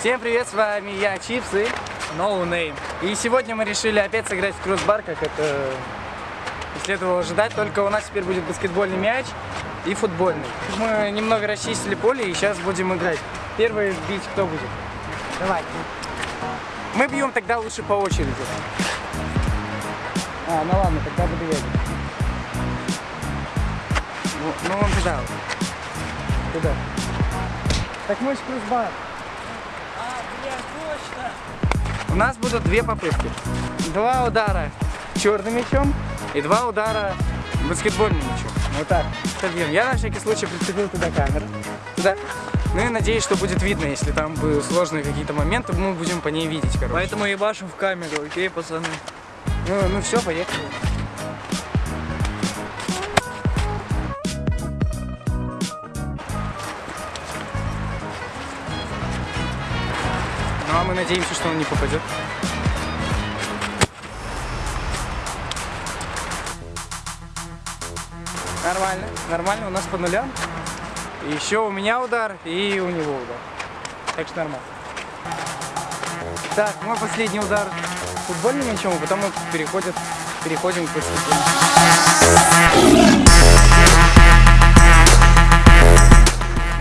Всем привет, с вами я, Чипс и No Name. И сегодня мы решили опять сыграть в кроссбар, как это и следовало ожидать, только у нас теперь будет баскетбольный мяч и футбольный. Мы немного расчистили поле и сейчас будем играть. Первый бить кто будет? Давай. Мы бьем тогда лучше по очереди. А, ну ладно, тогда буду я. Ну, ну он туда. вот. Туда. Так мы же кроссбар. У нас будут две попытки. Два удара черным мячом и два удара баскетбольным мячом. Вот так. Собьем. Я на всякий случай прицепил туда камеру. Туда. Ну и надеюсь, что будет видно, если там будут сложные какие-то моменты, мы будем по ней видеть, короче. Поэтому ебашим в камеру, окей, пацаны? Ну, ну все, поехали. А мы надеемся, что он не попадет. Нормально, нормально, у нас по нулям. Еще у меня удар, и у него удар. Так что нормально. Так, мой последний удар футбольным мячом, а потом мы переходим, переходим к баскетболу.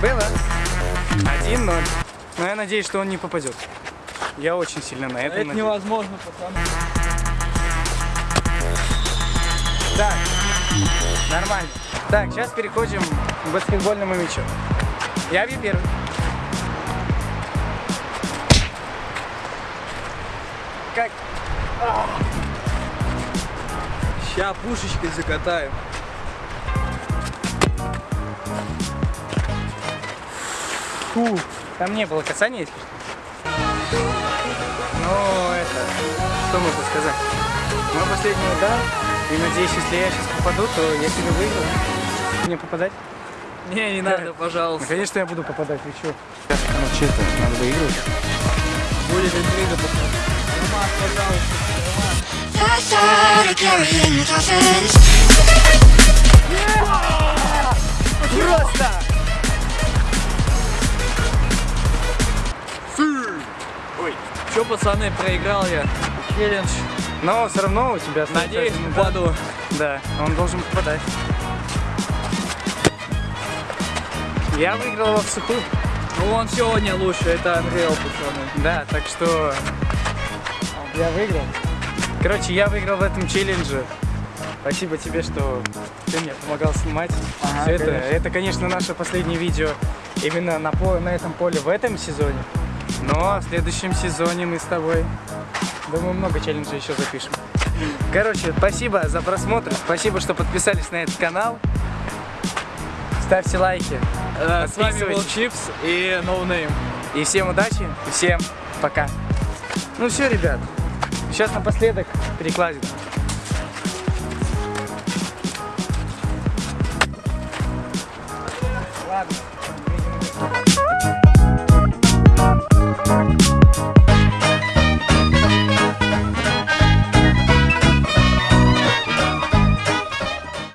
Было 1-0. Но я надеюсь, что он не попадет. Я очень сильно на этом Это надеюсь. невозможно, пацаны. Так, нормально. Так, сейчас переходим к баскетбольному мячу. Я бью первый. Как? Ща пушечкой закатаем. Фу, там не было касания, если что. Ну, это, что можно сказать? Мой последний удар, и надеюсь, если я сейчас попаду, то я себе выиграю. Мне попадать? Не, не надо, Ну, пожалуйста. конечно, я буду попадать, вы? Сейчас, ну, что это, надо выигрывать. Будет интрига, пацаны. Роман, пожалуйста. I Че, пацаны, проиграл я. Челлендж. Но все равно у тебя остается Надеюсь, попаду. Да, он должен попадать. Я выиграл его в сухую. Ну, он сегодня лучше, это Unreal, пацаны. Да, так что я выиграл. Короче, я выиграл в этом челлендже. Спасибо тебе, что ты мне помогал снимать. Ага, Всё это, конечно. это, конечно, наше последнее видео именно на, на этом поле в этом сезоне. Но в следующем сезоне мы с тобой, думаю, много челленджей еще запишем. Короче, спасибо за просмотр, спасибо, что подписались на этот канал. Ставьте лайки. Э, с вами был Чипс и No Name, И всем удачи, и всем пока. Ну все, ребят, сейчас напоследок перекладит. Ладно.